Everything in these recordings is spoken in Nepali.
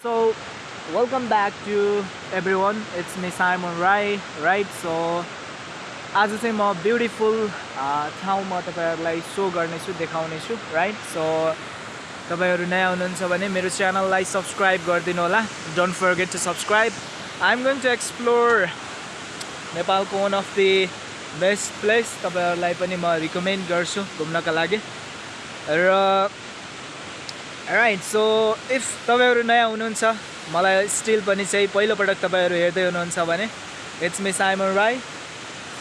So, welcome back to everyone. It's me Simon Rai, right? So, आज चाहिँ म ब्युटिफुल ठाउँमा तपाईँहरूलाई सो गर्नेछु देखाउनेछु राइट सो तपाईँहरू नयाँ हुनुहुन्छ भने मेरो च्यानललाई सब्सक्राइब गरिदिनु होला। Don't forget to subscribe I am going to explore नेपालको one of the best place तपाईँहरूलाई पनि म रिकमेन्ड गर्छु घुम्नका लागि। र राइट सो इफ तपाईँहरू नयाँ हुनुहुन्छ मलाई स्टिल पनि चाहिँ पहिलोपटक तपाईँहरू हेर्दै हुनुहुन्छ भने it's me Simon Rai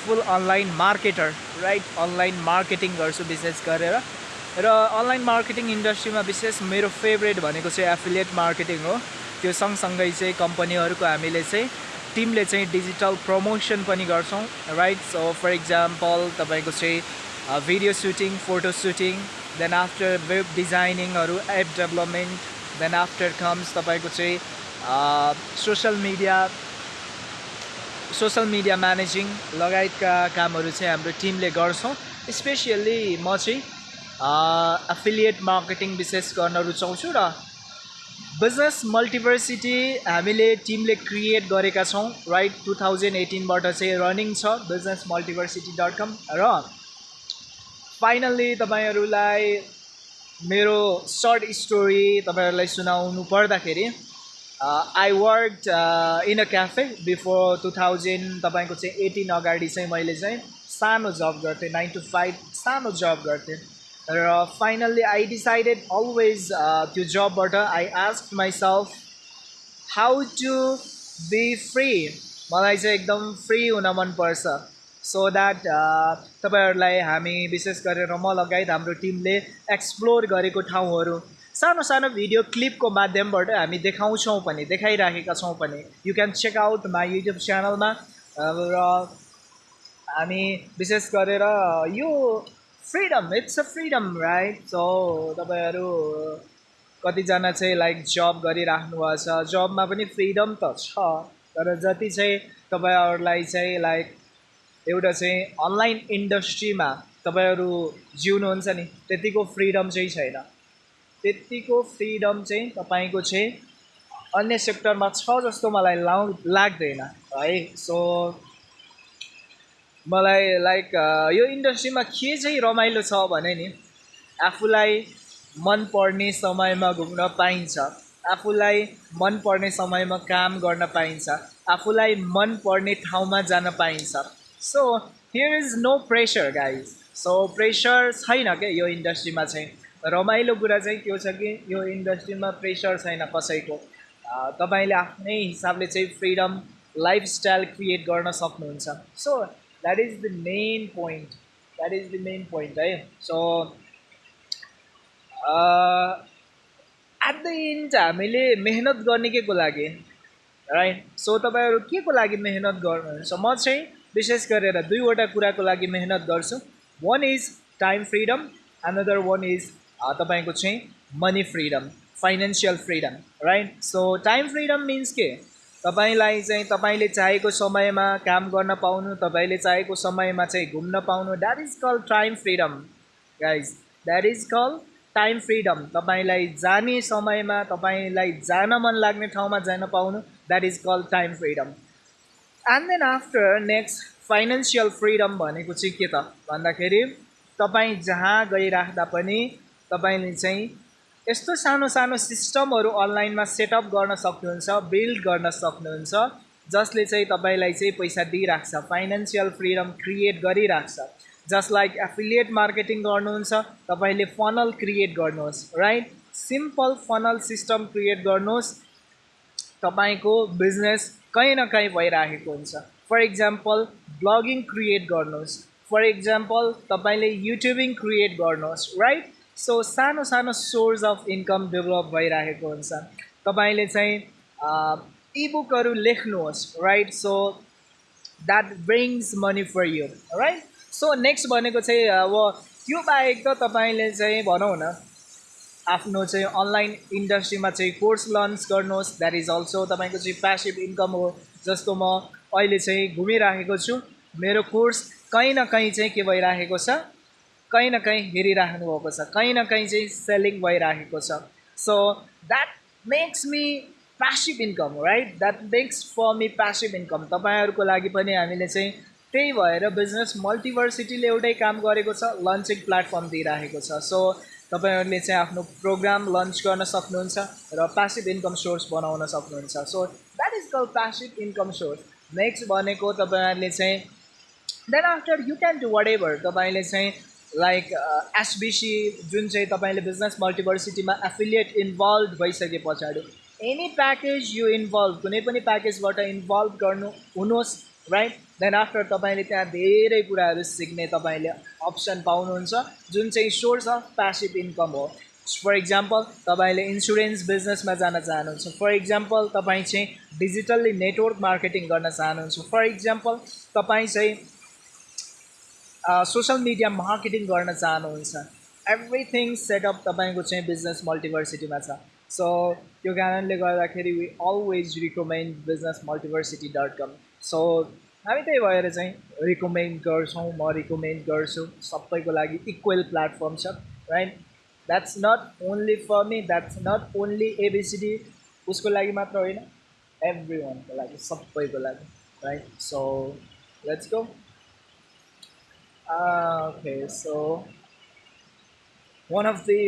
full online marketer right online marketing गर्छु विशेष गरेर। र अनलाइन मार्केटिङ इन्डस्ट्रीमा विशेष मेरो फेभरेट भनेको चाहिँ एफिलिएट मार्केटिङ हो। त्यो सँगसँगै चाहिँ कम्पनीहरूको हामीले चाहिँ टिमले चाहिँ डिजिटल प्रमोसन पनि गर्छौँ राइट सो फर इक्जाम्पल तपाईँको चाहिँ video shooting photo shooting then after web डिजाइनिङहरू app development then after comes तपाईँको चाहिँ social media social media managing लगायतका कामहरू चाहिँ हाम्रो टिमले गर्छौँ। स्पेसियल्ली म चाहिँ एफिलिएट मार्केटिङ विशेष गर्न रुचाउँछु र बिजनेस मल्टिभर्सिटी हामीले टिमले क्रिएट गरेका छौँ। राइट टु थाउजन्ड एटिनबाट चाहिँ रनिङ छ बिजनेस मल्टिभर्सिटी डट कम र फाइनल्ली तपाईँहरूलाई मेरो सर्ट स्टोरी तपाईँहरूलाई सुनाउनु पर्दाखेरि I work in a cafe before two thousand तपाईँको चाहिँ एटिन अगाडि चाहिँ मैले चाहिँ सानो जब गर्थेँ नाइन टु फाइभ सानो जब गर्थेँ। र फाइनल्ली आई डिसाइडेड अलवेज त्यो जबबाट I ask myself how to be free मलाई चाहिँ एकदम फ्री हुन मनपर्छ सो द्याट तपाईँहरूलाई हामी विशेष गरेर म लगायत हाम्रो टिमले एक्सप्लोर गरेको ठाउँहरू सानो सानो भिडियो क्लिपको माध्यमबाट हामी देखाउँछौँ पनि देखाइराखेका छौँ पनि। You can check out my YouTube च्यानलमा र हामी विशेष गरेर यो freedom it's a freedom right so तपाईँहरू कतिजना चाहिँ लाइक जब गरिराख्नु भएको छ जबमा पनि फ्रिडम त छ तर जति चाहिँ तपाईँहरूलाई चाहिँ लाइक एउटा चाहिँ अनलाइन इन्डस्ट्रीमा तपाईँहरू जिउनुहुन्छ नि त्यतिको फ्रिडम चाहिँ छैन। त्यतिको फ्रिडम चाहिँ तपाईँको चाहिँ अन्य सेक्टरमा छ जस्तो मलाई लाउ लाग्दैन है। सो मलाई लाइक यो इन्डस्ट्रीमा के चाहिँ रमाइलो छ भने नि आफूलाई मनपर्ने समयमा घुम्न पाइन्छ। आफूलाई मनपर्ने समयमा काम गर्न पाइन्छ। आफूलाई मनपर्ने ठाउँमा जान पाइन्छ। So here is no pressure guys so pressure छैन क्या यो इन्डस्ट्रीमा चाहिँ रमाइलो कुरा चाहिँ के छ कि यो इन्डस्ट्रीमा प्रेसर छैन कसैको तपाईँले आफ्नै हिसाबले चाहिँ फ्रिडम लाइफस्टाइल क्रिएट गर्न सक्नुहुन्छ so that is the main point that is the main point है सो एट द इन्ड हामीले मेहनत गर्ने के को लागि राइट सो तपाईँहरू के को लागि मेहनत गर्नुहुन्छ म चाहिँ विशेष गरेर दुईवटा कुराको लागि मेहनत गर्छु। One is time freedom another one is तपाईँको चाहिँ money freedom financial freedom right so time freedom means के? तपाईँलाई चाहिँ तपाईँले चाहेको समयमा काम गर्न पाउनु तपाईँले चाहेको समयमा चाहिँ घुम्न पाउनु that is call time freedom guys that is call time freedom तपाईँलाई जाने समयमा तपाईँलाई जान मन लाग्ने ठाउँमा जान पाउनु that is call time freedom and then after next financial freedom भनेको चाहिँ के त? भन्दाखेरि तपाईँ जहाँ गइराख्दा पनि तपाईँले चाहिँ यस्तो सानो सानो सिस्टमहरू अनलाइनमा सेटअप गर्न सक्नुहुन्छ बिल्ड गर्न सक्नुहुन्छ जसले चाहिँ तपाईँलाई चाहिँ पैसा दिइराख्छ फाइनेन्सियल फ्रिडम क्रिएट गरिराख्छ। जस्ट लाइक एफिलिएट मार्केटिङ गर्नुहुन्छ तपाईँले फनल क्रिएट गर्नुहोस् right simple funnel system create गर्नुहोस्। तपाईँको बिजनेस कहीँ न कहीँ भइराखेको हुन्छ। फर इक्जाम्पल ब्लगिङ क्रिएट गर्नुहोस्। फर इक्जाम्पल तपाईँले युट्युबिङ क्रिएट गर्नुहोस् राइट सो सानो सानो सोर्स अफ इन्कम डेभलप भइरहेको हुन्छ। तपाईँले चाहिँ इबुकहरू लेख्नुहोस् right so that brings money for you right so next भनेको चाहिँ अब त्यो बाहेक त तपाईँले चाहिँ भनौँ न आफ्नो चाहिँ अनलाइन इन्डस्ट्रीमा चाहिँ कोर्स लन्च गर्नुहोस्. द्याट इज अल्सो तपाईँको चाहिँ प्यासिभ इन्कम हो जस्तो म अहिले चाहिँ घुमिराखेको छु। मेरो कोर्स कहीँ न कहीँ चाहिँ के भइराखेको छ? कहीँ न कहीँ हेरिराख्नु भएको छ कहीँ न कहीँ चाहिँ सेलिङ भइराखेको छ। So that makes me passive income right that makes for me passive income तपाईँहरूको लागि पनि हामीले चाहिँ त्यही भएर बिजनेस मल्टिभर्सिटीले एउटै काम गरेको छ लन्चिङ प्लेटफर्म दिइराखेको छ। सो तपाईँहरूले चाहिँ आफ्नो प्रोग्राम लन्च गर्न सक्नुहुन्छ र प्यासिभ इन्कम सोर्स बनाउन सक्नुहुन्छ. So that is call passive income source next भनेको तपाईँहरूले चाहिँ then after you can do whatever तपाईँले चाहिँ लाइक एसबिसी जुन चाहिँ तपाईँले बिजनेस मल्टिभर्सिटीमा एफिलिएट इन्भल्भ भइसके पछाडि एनी प्याकेज यु इन्भल्भ कुनै पनि प्याकेजबाट इन्भल्भ गर्नु हुनुहोस् राइट देन आफ्टर तपाईँले त्यहाँ धेरै कुराहरू सिक्ने तपाईँले अप्सन पाउनुहुन्छ जुन चाहिँ सोर्स अफ प्यासिभ इन्कम हो। फर इक्जाम्पल तपाईँले इन्सुरेन्स बिजनेसमा जान चाहनुहुन्छ। फर इक्जाम्पल तपाईँ चाहिँ डिजिटल्ली नेटवर्क मार्केटिङ गर्न चाहनुहुन्छ। फर इक्जाम्पल तपाईँ चाहिँ सोसियल मिडिया मार्केटिङ गर्न चाहनुहुन्छ। एभ्रिथिङ सेटअप तपाईँको चाहिँ बिजनेस मल्टिभर्सिटीमा छ। सो त्यो कारणले गर्दाखेरि we always recommend business multiversity dot com so हामी त्यही भएर चाहिँ रिकमेन्ड गर्छौँ म रिकमेन्ड गर्छु सबैको लागि इक्वल प्लेटफर्म छ right that's not only for me that's not only ABCD उसको लागि मात्र होइन एभ्री वानको लागि सबैको लागि right so let's go okay so one of the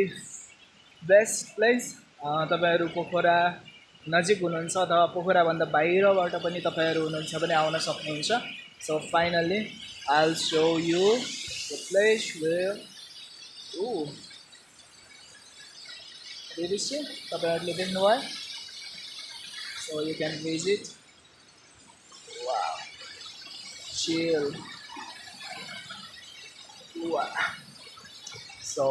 best place तपाईँहरू पोखरा नजिक हुनुहुन्छ अथवा पोखराभन्दा बाहिरबाट पनि तपाईँहरू हुनुहुन्छ भने आउन सक्नुहुन्छ। So finally all so you the place where ऊ बिबिसी तपाईँहरूले देख्नुभयो so you can visit chill so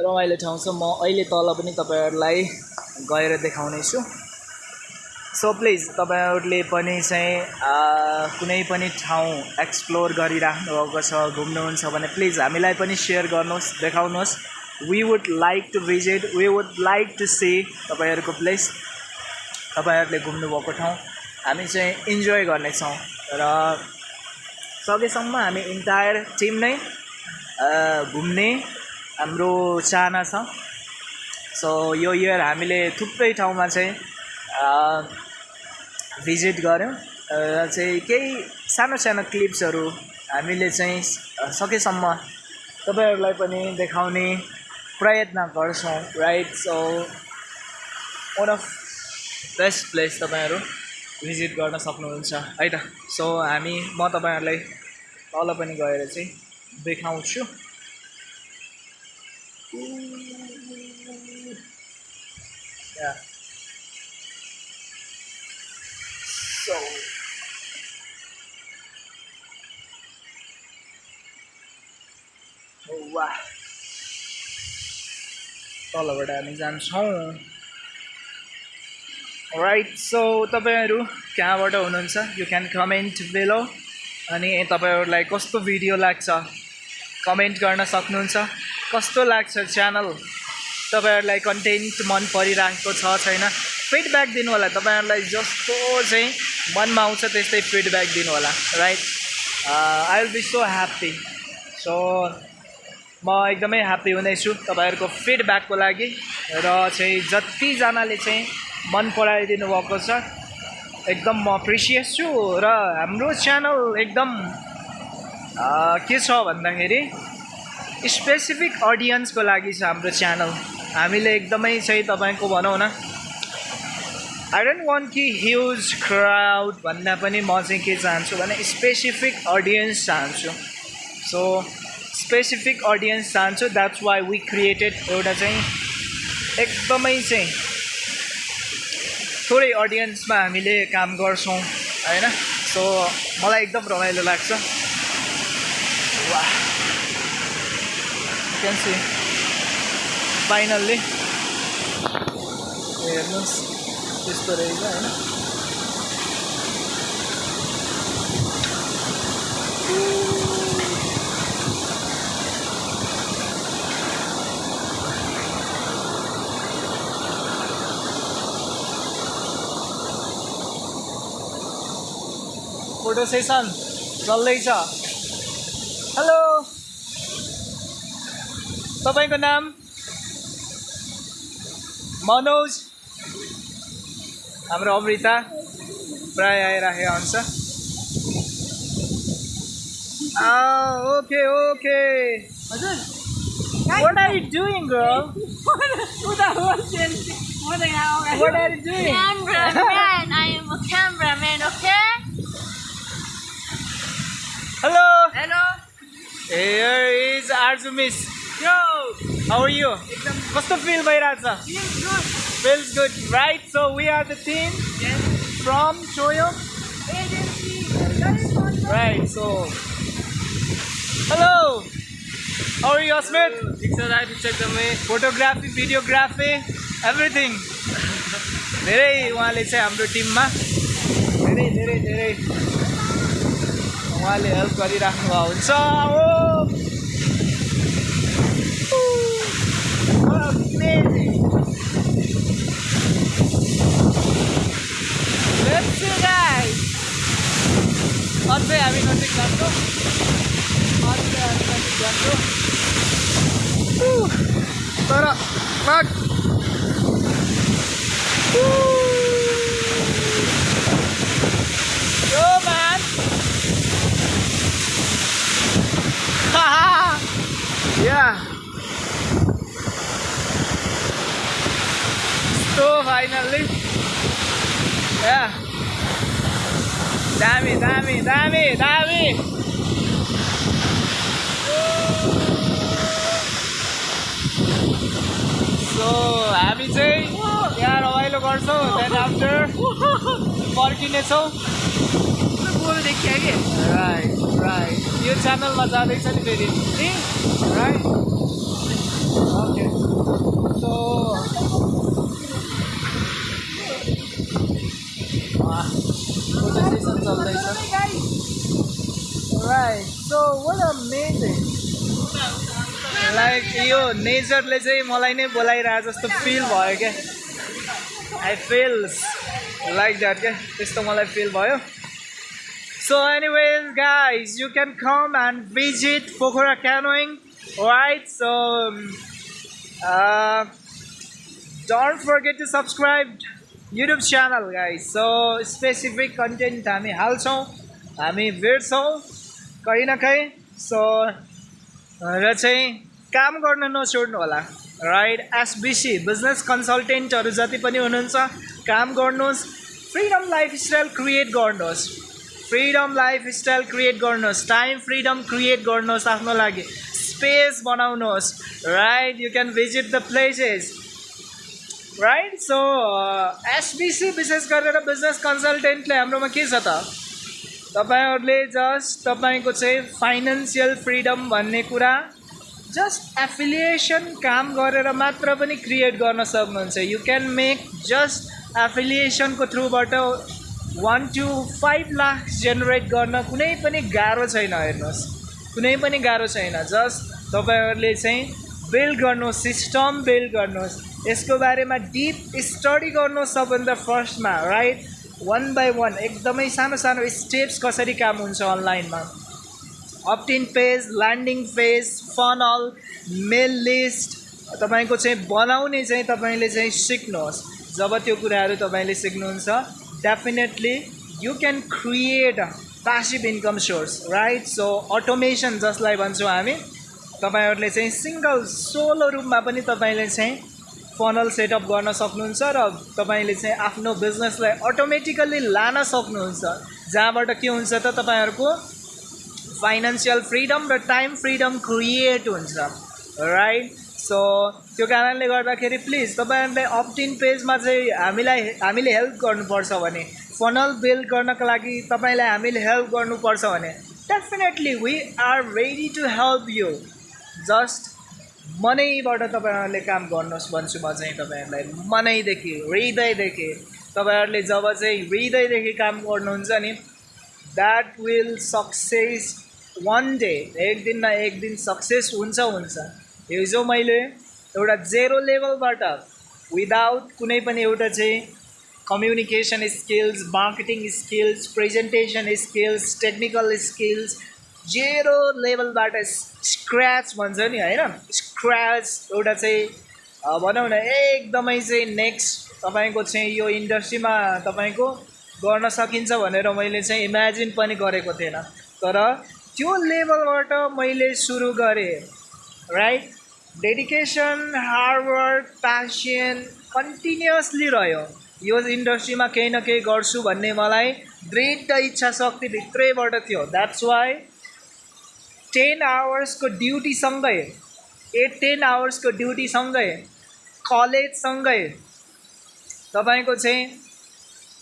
रमाइलो ठाउँ छ। म अहिले तल पनि तपाईँहरूलाई गएर देखाउने छु सो प्लिज तपाईँहरूले पनि चाहिँ कुनै पनि ठाउँ एक्सप्लोर गरिराख्नु भएको छ घुम्नुहुन्छ भने प्लिज हामीलाई पनि सेयर गर्नुहोस् देखाउनुहोस्। We would like to visit we would like to see तपाईँहरूको प्लेस तपाईँहरूले घुम्नुभएको ठाउँ। हामी चाहिँ इन्जोय गर्नेछौँ र सकेसम्म हामी इन्टायर टिम नै घुम्ने हाम्रो चाहना छ। सो यो इयर हामीले थुप्रै ठाउँमा चाहिँ भिजिट गऱ्यौँ। र चाहिँ केही सानो सानो क्लिप्सहरू हामीले चाहिँ सकेसम्म तपाईँहरूलाई पनि देखाउने प्रयत्न गर्छौँ right so one of best place तपाईँहरू भिजिट गर्न सक्नुहुन्छ है त? सो हामी म तपाईँहरूलाई तल पनि गएर चाहिँ देखाउँछु। Yeah. So. Wow. तलबाट हामी जान्छौँ राइट सो तपाईँहरू कहाँबाट हुनुहुन्छ यु क्यान कमेन्ट बेलो अनि तपाईँहरूलाई कस्तो भिडियो लाग्छ कमेन्ट गर्न सक्नुहुन्छ। कस्तो लाग्छ च्यानल? तपाईँहरूलाई कन्टेन्ट मन परिरहेको छ छैन? फिडब्याक दिनु होला तपाईँहरूलाई जस्तो चाहिँ मनमा आउँछ त्यस्तै फिडब्याक दिनु होला right I will be so happy so म एकदमै ह्याप्पी हुनेछु तपाईँहरूको फिडब्याकको लागि र चाहिँ जतिजनाले चाहिँ मन पराइदिनु भएको छ एकदम म प्रिसियस छु र हाम्रो च्यानल एकदम के छ भन्दाखेरि स्पेसिफिक अडियन्सको लागि छ हाम्रो च्यानल हामीले एकदमै चाहिँ तपाईँको भनौँ न। आई डोन्ट वान्ट कि ह्युज क्राउड भन्दा पनि म चाहिँ के चाहन्छु भने स्पेसिफिक अडियन्स चाहन्छु। सो स्पेसिफिक अडियन्स चाहन्छु द्याट्स वाइ वी क्रिएटेड एउटा चाहिँ एकदमै चाहिँ थोरै अडियन्समा हामीले काम गर्छौँ होइन? सो मलाई एकदम रमाइलो लाग्छ। वा can see. Finally. हेर्नुहोस् त्यस्तो रहेछ होइन फोटो सेसन चल्दैछ हेलो तपाईँको नाम मनोज हाम्रो अमृता प्राय आइराखेको हुन्छ okay okay What are you doing, girl? What are you doing? Cameraman, I am a cameraman, okay? Hello. Hello. Here is Arzu Miss. Yo. How are you? कस्तो फिल भइरहेछ Good. Feels good, right? So we are the team Yes. from Choyo. Agency. Right, so. Hello! How are you, Asmit? ठिक छ दाइ ठिक छ एकदमै फोटोग्राफी भिडियोग्राफी एभ्रिथिङ धेरै उहाँले चाहिँ हाम्रो टिममा धेरै धेरै धेरै उहाँले हेल्प गरिराख्नु भएको हुन्छ ओ Amazing. Let's see guys. अझै हामी नजिक जान्छौँ अझै हामी नजिक जान्छौँ तर fuck. Yo man. yeah. So finally. Dami, dami, dami, dami. So हामी चाहिँ यहाँ रमाइलो गर्छौँ देन आफ्टर फर्किनेछौँ। बोल देखियो कि राइट राइट यो च्यानलमा जाँदैछ नि फेरि। Right okay so photo session like यो नेचरले चाहिँ मलाई नै बोलाइरहे जस्तो फिल भयो क्या। आई फिल्स लाइक द्याट क्या। त्यस्तो मलाई फिल भयो। So anyways guys you can come and visit Pokhara canoeing right so don't forget to subscribe YouTube channel guys so specific content हामी हाल्छौँ हामी भेट्छौँ कहीँ न कहीँ। सो र चाहिँ काम गर्न नछोड्नु होला। राइट एसबिसी बिजनेस कन्सल्टेन्टहरू जति पनि हुनुहुन्छ काम गर्नुहोस्। फ्रिडम लाइफस्टाइल क्रिएट गर्नुहोस्। फ्रिडम लाइफस्टाइल क्रिएट गर्नुहोस्। टाइम फ्रिडम क्रिएट गर्नुहोस् आफ्नो लागि। स्पेस बनाउनुहोस्। Right you can visit the places right so SBC विशेष गरेर बिजनेस कन्सल्टेन्टले हाम्रोमा के छ त तपाईँहरूले जस्ट तपाईँको चाहिँ फाइनेन्सियल फ्रिडम भन्ने कुरा जस्ट एफिलिएसन काम गरेर मात्र पनि क्रिएट गर्न सक्नुहुन्छ। यु क्यान मेक जस्ट एफिलिएसनको थ्रुबाट one two five lakh generate गर्न कुनै पनि गाह्रो छैन हेर्नुहोस्। कुनै पनि गाह्रो छैन। जस्ट तपाईँहरूले चाहिँ बिल्ड गर्नुहोस् सिस्टम बिल्ड गर्नुहोस्। यसको बारेमा डिप स्टडी गर्नुहोस् सबभन्दा फर्स्टमा राइट वान बाई वान एकदमै सानो सानो स्टेप्स कसरी काम हुन्छ अनलाइनमा opt in page landing page funnel mail list तपाईँको चाहिँ बनाउने चाहिँ तपाईँले चाहिँ सिक्नुहोस्। जब त्यो कुराहरू तपाईँले सिक्नुहुन्छ definitely you can create passive income source right so automation जसलाई भन्छौँ हामी तपाईँहरूले चाहिँ सिङ्गल सोलो रूपमा पनि तपाईँले चाहिँ फनल सेटअप गर्न सक्नुहुन्छ र तपाईँले चाहिँ आफ्नो बिजनेसलाई अटोमेटिकल्ली लान सक्नुहुन्छ। जहाँबाट के हुन्छ त तपाईँहरूको फाइनेन्सियल फ्रिडम र टाइम फ्रिडम क्रिएट हुन्छ। राइट सो त्यो कारणले गर्दाखेरि प्लिज तपाईँहरूले अप्टिन पेजमा चाहिँ हामीलाई हामीले हेल्प गर्नुपर्छ भने फनल बिल्ड गर्नको लागि तपाईँलाई हामीले हेल्प गर्नुपर्छ भने definitely we are ready to help you just मनैबाट तपाईँहरूले काम गर्नुहोस् भन्छु म चाहिँ तपाईँहरूलाई। मनैदेखि हृदयदेखि। तपाईँहरूले जब चाहिँ हृदयदेखि काम गर्नुहुन्छ नि that will success one day एक दिन न एक दिन सक्सेस हुन्छ हुन्छ। हिजो मैले एउटा जेरो लेभलबाट विदाउट कुनै पनि एउटा चाहिँ communication skills marketing skills presentation skills technical skills zero लेभलबाट scratch भन्छ नि होइन? स्क्रच एउटा चाहिँ भनौँ न एकदमै चाहिँ नेक्स्ट तपाईँको चाहिँ यो इन्डस्ट्रीमा तपाईँको गर्न सकिन्छ भनेर मैले चाहिँ इमेजिन पनि गरेको थिएन। तर त्यो लेभलबाट मैले सुरु गरेँ right dedication hard work passion continuously रह्यो। यो इन्डस्ट्रीमा केही न केही गर्छु भन्ने मलाई दृढ इच्छा शक्ति भित्रैबाट थियो। द्याट्स वाइ टेन आवर्सको ड्युटीसँगै एट टेन आवर्सको ड्युटीसँगै कलेजसँगै तपाईँको चाहिँ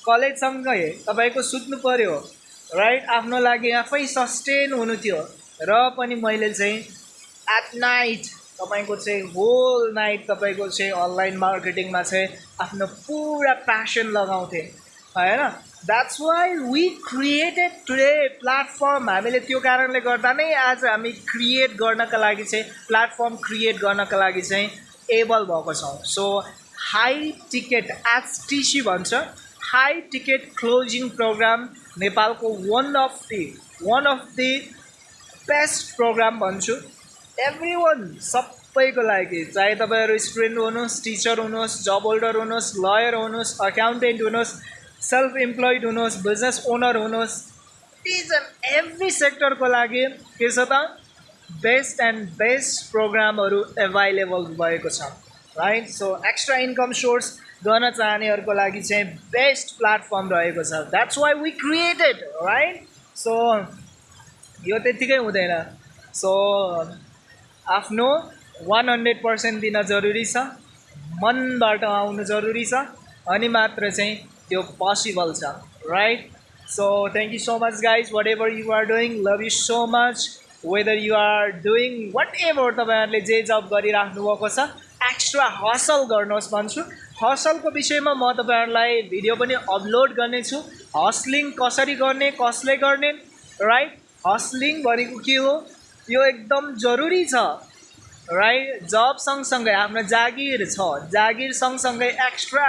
कलेजसँगै तपाईँको सुत्नु पऱ्यो राइट आफ्नो लागि आफै सस्टेन हुनु थियो र पनि मैले चाहिँ एट नाइट तपाईँको चाहिँ होल नाइट तपाईँको चाहिँ अनलाइन मार्केटिङमा चाहिँ आफ्नो पुरा प्यासन लगाउँथेँ होइन that's why we created today platform हामीले त्यो कारणले गर्दा नै आज हामी क्रिएट गर्नका लागि चाहिँ प्लेटफर्म क्रिएट गर्नका लागि चाहिँ एबल भएको छौँ. सो हाई टिकट एचटिसी भन्छ हाई टिकट क्लोजिङ प्रोग्राम नेपालको one of the one of the best program भन्छु. एभ्री वान सबैको लागि चाहे तपाईँहरू स्टुडेन्ट हुनुहोस् टिचर हुनुहोस् जब होल्डर हुनुहोस् लयर हुनुहोस् अकाउन्टेन्ट हुनुहोस् सेल्फ इम्प्लोइड हुनुहोस् बिजनेस ओनर हुनुहोस् इच एन्ड एभ्री सेक्टरको लागि के छ त? बेस्ट एन्ड बेस्ट प्रोग्रामहरू एभाइलेबल भएको छ right so extra income source गर्न चाहनेहरूको लागि चाहिँ बेस्ट प्लेटफर्म रहेको छ। That's why we created right so यो त्यत्तिकै हुँदैन। सो आफ्नो वान हन्ड्रेड पर्सेन्ट दिन जरुरी छ मनबाट आउनु जरुरी छ अनि मात्र चाहिँ त्यो पोसिबल छ right so thank you so much guys whatever you are doing love you so much whether you are doing whatever तपाईँहरूले जे जब गरिराख्नु भएको छ एक्स्ट्रा हसल गर्नुहोस् भन्छु। हसलको विषयमा म तपाईँहरूलाई भिडियो पनि अपलोड गर्नेछु। हस्लिङ कसरी गर्ने कसले गर्ने राइट हस्लिङ भनेको के हो? यो एकदम जरुरी छ राइट जब सँगसँगै आफ्नो जागिर छ। जागिर सँगसँगै एक्स्ट्रा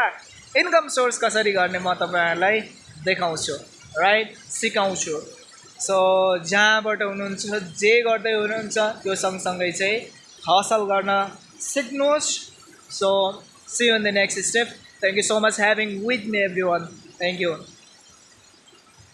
इन्कम सोर्स कसरी गर्ने म तपाईँहरूलाई देखाउँछु राइट सिकाउँछु। सो जहाँबाट हुनुहुन्छ जे गर्दै हुनुहुन्छ त्यो सँगसँगै चाहिँ हसल गर्न सिक्नुहोस्। So see in the next step thank you so much having with me everyone thank you